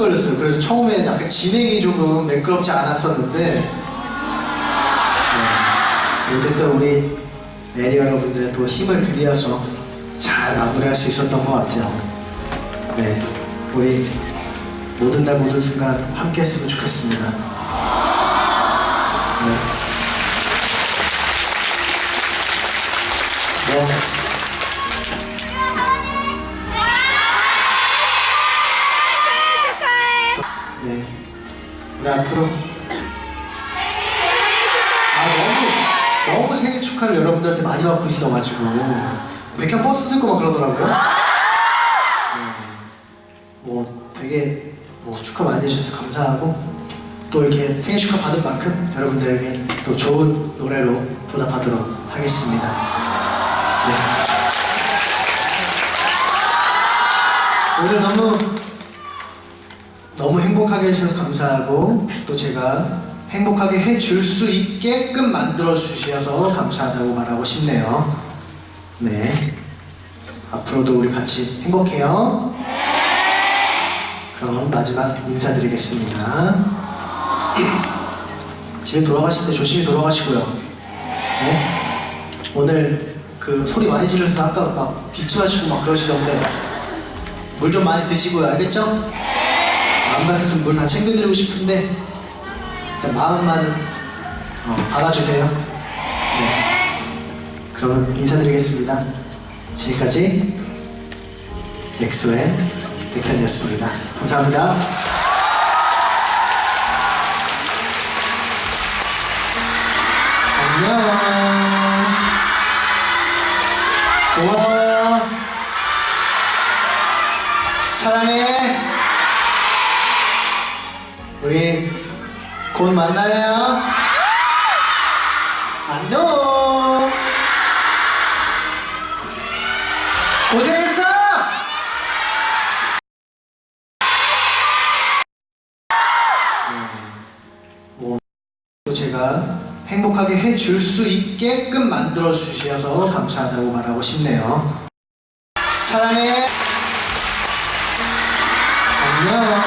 떨렸어요. 그래서 처음에 약간 진행이 조금 매끄럽지 않았었는데 네, 이렇게 또 우리 에리 여러분들의 또 힘을 빌려서 잘 마무리할 수 있었던 것 같아요. 네, 우리 모든 날 모든 순간 함께 했으면 좋겠습니다. 네. 뭐, 네. 우리 앞으로 아 너무 너무 생일 축하를 여러분들한테 많이 받고 있어가지고 백현 버스 듣고 막 그러더라고요. 네. 뭐 되게 뭐 축하 많이 해주셔서 감사하고 또 이렇게 생일 축하 받은 만큼 여러분들에게 또 좋은 노래로 보답하도록 하겠습니다. 네. 오늘 너무 너무 행복하게 해주셔서 감사하고 또 제가 행복하게 해줄 수 있게끔 만들어 주셔서 감사하다고 말하고 싶네요. 네. 앞으로도 우리 같이 행복해요. 그럼 마지막 인사드리겠습니다. 집에 돌아가실 때 조심히 돌아가시고요. 네. 오늘 그 소리 많이 지르셔서 아까 막 기침하시고 막 그러시던데 물 좀 많이 드시고요. 알겠죠? 마음 같아서는 물다 챙겨드리고 싶은데 일단 마음만은 어, 받아주세요. 네. 그러면 인사드리겠습니다. 지금까지 엑소의 백현이었습니다. 감사합니다. 안녕. 고마워. 사랑해. 곧 만나요. 안녕. 고생했어. 뭐, 또 제가 행복하게 해줄 수 있게끔 만들어 주셔서 감사하다고 말하고 싶네요. 사랑해. 안녕.